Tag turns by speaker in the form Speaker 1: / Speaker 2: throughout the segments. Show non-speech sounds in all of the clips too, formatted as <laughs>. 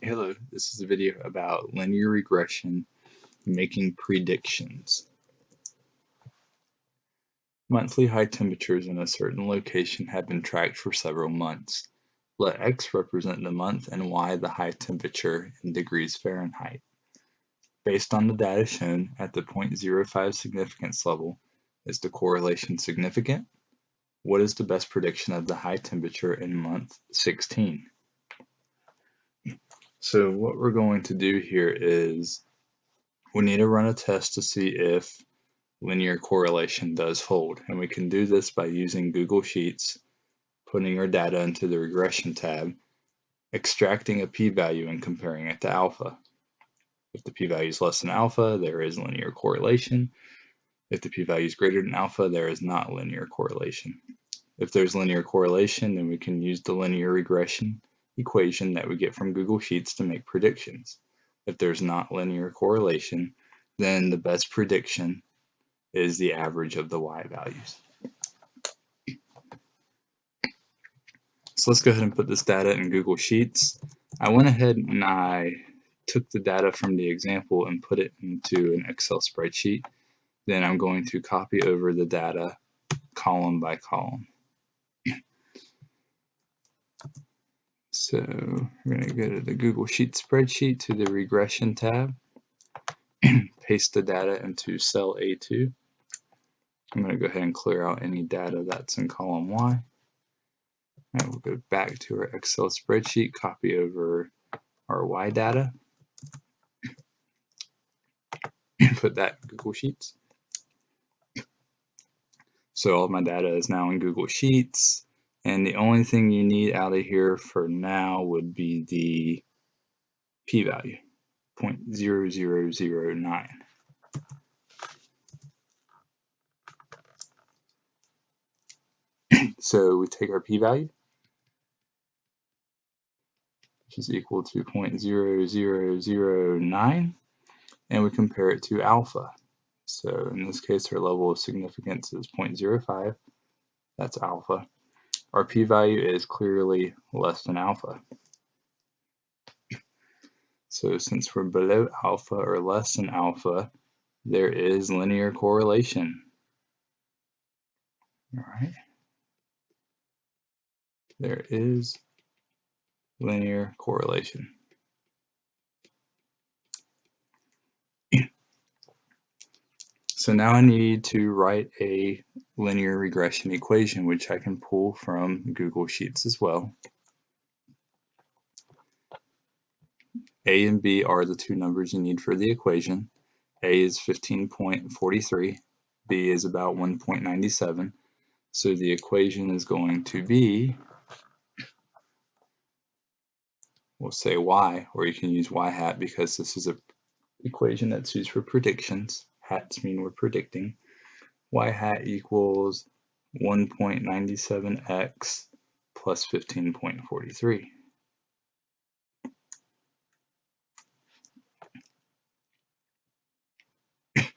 Speaker 1: Hello, this is a video about linear regression making predictions. Monthly high temperatures in a certain location have been tracked for several months. Let x represent the month and y the high temperature in degrees Fahrenheit. Based on the data shown at the 0.05 significance level, is the correlation significant? What is the best prediction of the high temperature in month 16? So what we're going to do here is we need to run a test to see if linear correlation does hold. And we can do this by using Google Sheets, putting our data into the regression tab, extracting a p-value and comparing it to alpha. If the p-value is less than alpha, there is linear correlation. If the p-value is greater than alpha, there is not linear correlation. If there's linear correlation, then we can use the linear regression equation that we get from Google Sheets to make predictions. If there's not linear correlation, then the best prediction is the average of the y values. So let's go ahead and put this data in Google Sheets. I went ahead and I took the data from the example and put it into an Excel spreadsheet. Then I'm going to copy over the data column by column. So we're going to go to the Google Sheet spreadsheet to the regression tab, <clears throat> paste the data into cell A2. I'm going to go ahead and clear out any data that's in column Y. And we'll go back to our Excel spreadsheet, copy over our Y data, and <clears throat> put that in Google Sheets. So all my data is now in Google Sheets. And the only thing you need out of here for now would be the p-value, 0.0009. <clears throat> so we take our p-value, which is equal to 0.0009, and we compare it to alpha. So in this case, our level of significance is 0.05. That's alpha our p-value is clearly less than alpha. So since we're below alpha or less than alpha, there is linear correlation. All right. There is linear correlation. So now I need to write a linear regression equation, which I can pull from Google Sheets as well. A and B are the two numbers you need for the equation. A is 15.43, B is about 1.97. So the equation is going to be, we'll say y, or you can use y hat because this is an equation that's used for predictions hats mean we're predicting, y hat equals 1.97x plus 15.43. <laughs>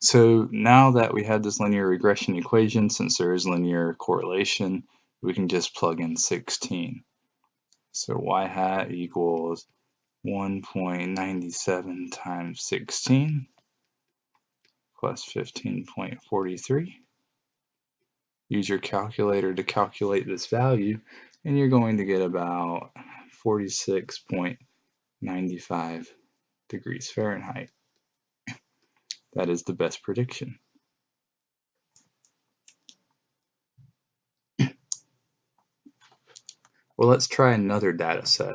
Speaker 1: So now that we have this linear regression equation, since there is linear correlation, we can just plug in 16. So y hat equals 1.97 times 16 plus 15.43. Use your calculator to calculate this value and you're going to get about 46.95 degrees Fahrenheit. That is the best prediction. Well, let's try another data set.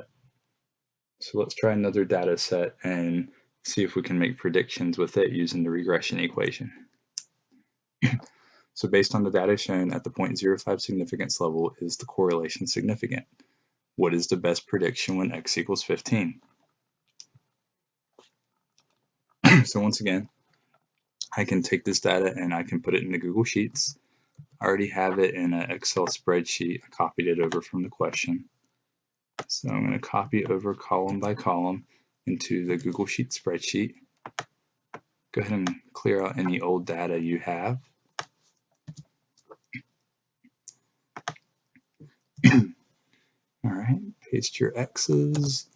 Speaker 1: So let's try another data set and see if we can make predictions with it using the regression equation. so based on the data shown at the 0.05 significance level, is the correlation significant? What is the best prediction when x equals 15? <clears throat> so once again, I can take this data and I can put it into Google Sheets. I already have it in an Excel spreadsheet. I copied it over from the question. So I'm going to copy over column by column into the Google Sheet spreadsheet. Go ahead and clear out any old data you have. <clears throat> All right, paste your X's,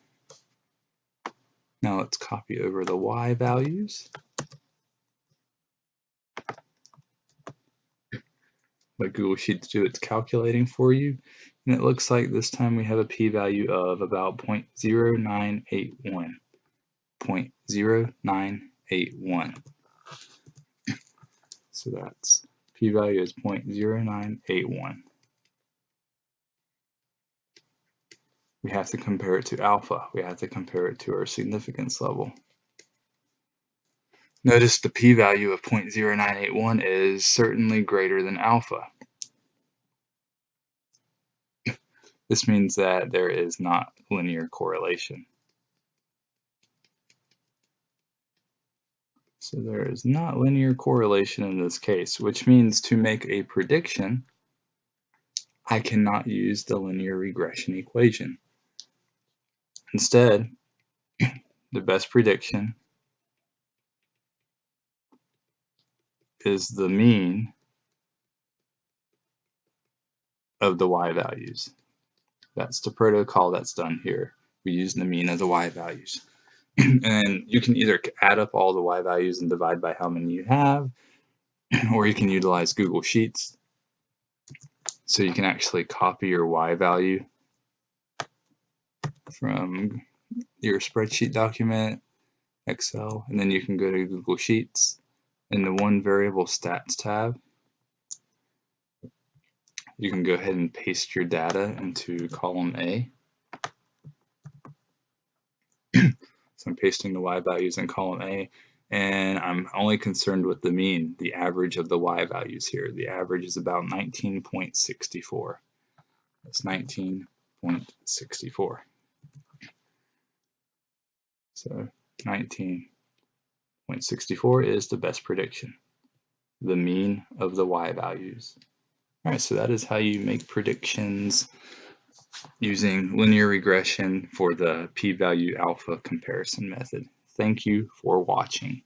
Speaker 1: Now let's copy over the y values. Let Google Sheets do its calculating for you. And it looks like this time we have a p-value of about 0.0981. 0.0981. So that's p-value is 0.0981. We have to compare it to alpha. We have to compare it to our significance level. Notice the p-value of 0.0981 is certainly greater than alpha. This means that there is not linear correlation. So there is not linear correlation in this case, which means to make a prediction, I cannot use the linear regression equation. Instead, <clears throat> the best prediction is the mean of the y values. That's the protocol that's done here. We use the mean of the y values. <clears throat> and you can either add up all the y values and divide by how many you have, <clears throat> or you can utilize Google Sheets. So you can actually copy your y value from your spreadsheet document, Excel, and then you can go to Google Sheets in the one variable stats tab, you can go ahead and paste your data into column A. <clears throat> so I'm pasting the y values in column A and I'm only concerned with the mean, the average of the y values here. The average is about 19.64. That's 19.64. So 19.64 is the best prediction, the mean of the y values. All right, so that is how you make predictions using linear regression for the p-value alpha comparison method. Thank you for watching.